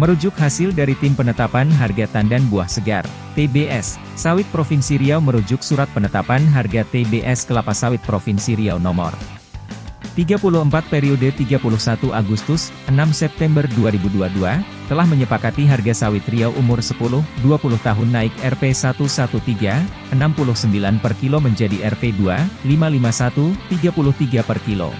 Merujuk hasil dari Tim Penetapan Harga Tandan Buah Segar, TBS, Sawit Provinsi Riau merujuk Surat Penetapan Harga TBS Kelapa Sawit Provinsi Riau nomor 34 periode 31 Agustus, 6 September 2022, telah menyepakati harga sawit Riau umur 10-20 tahun naik Rp 113, 69 per kilo menjadi Rp 2, 551, 33 per kilo.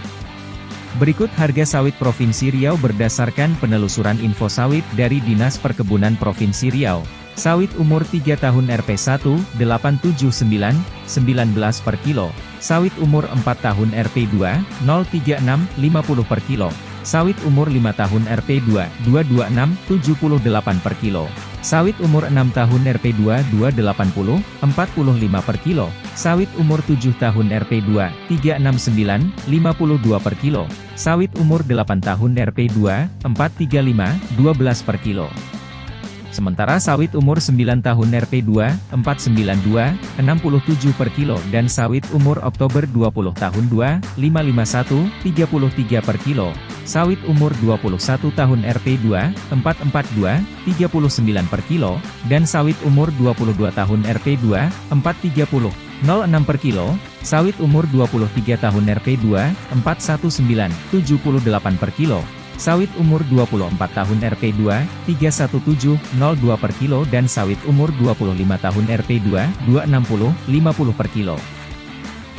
Berikut harga sawit Provinsi Riau berdasarkan penelusuran info sawit dari Dinas Perkebunan Provinsi Riau. Sawit umur 3 tahun Rp1, 879, 19 per kilo. Sawit umur 4 tahun Rp2, 036, 50 per kilo. Sawit umur 5 tahun Rp2, 226, 78 per kilo. Sawit umur 6 tahun Rp2 280, 45 per kilo. Sawit umur 7 tahun Rp2 369, 52 per kilo. Sawit umur 8 tahun Rp2 435, 12 per kilo. Sementara sawit umur 9 tahun Rp2, 492, 67 per kilo dan sawit umur Oktober 20 tahun 2, 551, 33 per kilo. Sawit umur 21 tahun Rp2, 442, 39 per kilo, dan sawit umur 22 tahun Rp2, 430, 06 per kilo, sawit umur 23 tahun Rp2, 419, 78 per kilo, sawit umur 24 tahun Rp2, 31702 per kilo dan sawit umur 25 tahun Rp2, 260, 50 per kilo.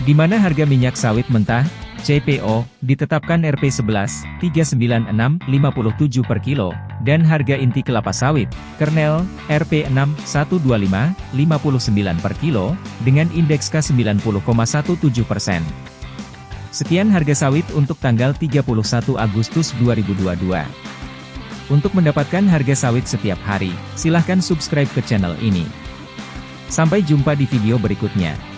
Di mana harga minyak sawit mentah, CPO, ditetapkan Rp11, 396, 57 per kilo, dan harga inti kelapa sawit, kernel, Rp6, 125, 59 per kilo, dengan indeks K90,17 persen. Sekian harga sawit untuk tanggal 31 Agustus 2022. Untuk mendapatkan harga sawit setiap hari, silahkan subscribe ke channel ini. Sampai jumpa di video berikutnya.